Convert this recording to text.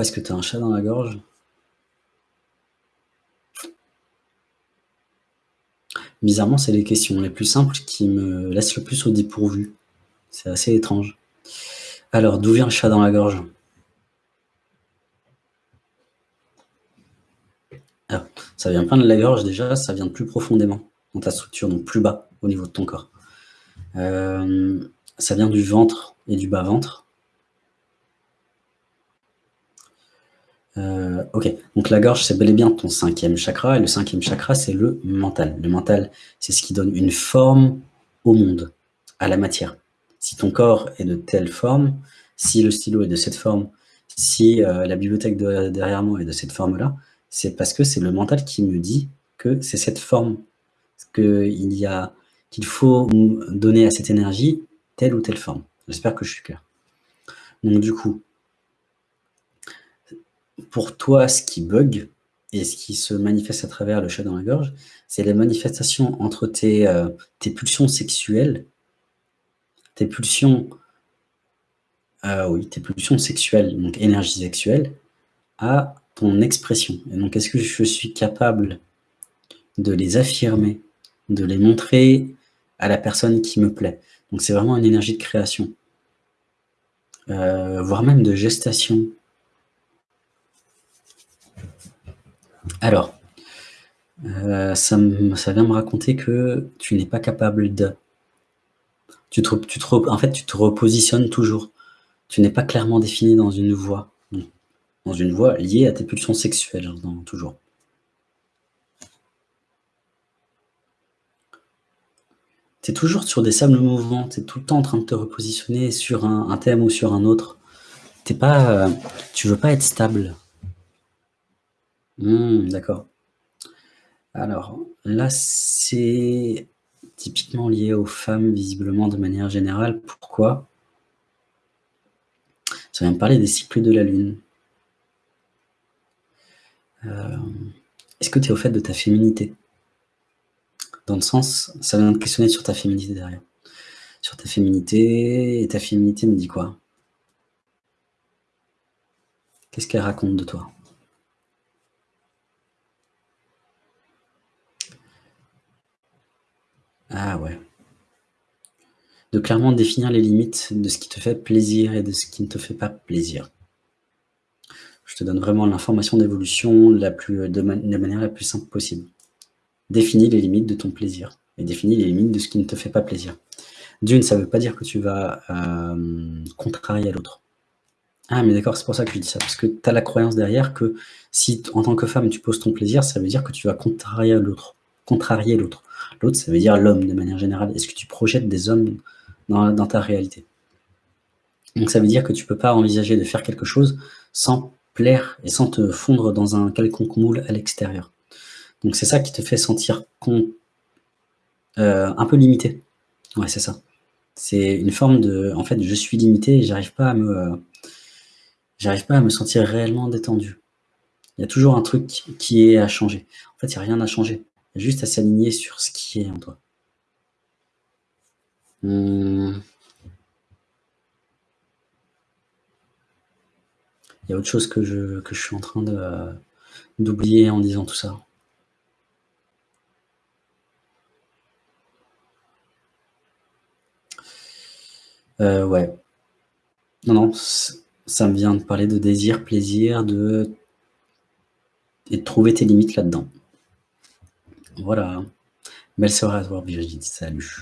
Est-ce que tu as un chat dans la gorge? Bizarrement, c'est les questions les plus simples qui me laissent le plus au dépourvu. C'est assez étrange. Alors, d'où vient le chat dans la gorge? Alors, ça vient pas de la gorge déjà, ça vient de plus profondément dans ta structure, donc plus bas au niveau de ton corps. Euh, ça vient du ventre et du bas-ventre. Euh, ok, donc la gorge, c'est bel et bien ton cinquième chakra, et le cinquième chakra, c'est le mental. Le mental, c'est ce qui donne une forme au monde, à la matière. Si ton corps est de telle forme, si le stylo est de cette forme, si euh, la bibliothèque derrière moi est de cette forme-là, c'est parce que c'est le mental qui me dit que c'est cette forme, qu'il y a qu'il faut donner à cette énergie telle ou telle forme. J'espère que je suis clair. Donc du coup, pour toi, ce qui bug et ce qui se manifeste à travers le chat dans la gorge, c'est la manifestation entre tes, euh, tes pulsions sexuelles, tes pulsions, euh, oui, tes pulsions sexuelles, donc énergie sexuelle, à ton expression. Et donc, est-ce que je suis capable de les affirmer, de les montrer à la personne qui me plaît? Donc, c'est vraiment une énergie de création, euh, voire même de gestation, Alors, euh, ça, vient me raconter que tu n'es pas capable de. Tu te, tu en fait, tu te repositionnes toujours. Tu n'es pas clairement défini dans une voie. Dans une voie liée à tes pulsions sexuelles, toujours. Tu es toujours sur des sables mouvants, tu es tout le temps en train de te repositionner sur un, thème ou sur un autre. Tu pas, euh, tu veux pas être stable. Mmh, d'accord. Alors, là, c'est typiquement lié aux femmes, visiblement, de manière générale. Pourquoi? Ça vient me parler des cycles de la Lune. Euh, est-ce que tu es au fait de ta féminité? Dans le sens, ça vient de questionner sur ta féminité derrière. Sur ta féminité, et ta féminité me dit quoi? Qu'est-ce qu'elle raconte de toi? Ah ouais. De clairement définir les limites de ce qui te fait plaisir et de ce qui ne te fait pas plaisir. Je te donne vraiment l'information d'évolution la plus, de, manière la plus simple possible. Définis les limites de ton plaisir et définis les limites de ce qui ne te fait pas plaisir. D'une, ça ne veut pas dire que tu vas euh, contrarier l'autre. Ah, mais d'accord, c'est pour ça que je dis ça, parce que tu as la croyance derrière que si, en tant que femme, tu poses ton plaisir, ça veut dire que tu vas contrarier l'autre. Contrarier l'autre. L'autre, ça veut dire l'homme de manière générale. Est-ce que tu projettes des hommes dans, ta réalité? Donc ça veut dire que tu ne peux pas envisager de faire quelque chose sans plaire et sans te fondre dans un quelconque moule à l'extérieur. Donc c'est ça qui te fait sentir euh, un peu limité. Ouais, c'est ça. C'est une forme de... En fait, je suis limité et j'arrive pas à me... j'arrive pas à me sentir réellement détendu. Il y a toujours un truc qui est à changer. En fait, il n'y a rien à changer juste à s'aligner sur ce qui est en toi. Hmm. Il y a autre chose que je, suis en train d'oublier en disant tout ça. Euh, ouais. Non, non, ça me vient de parler de désir, plaisir, de... et de trouver tes limites là-dedans. Voilà. Soirée à toi, Brigitte. Salut.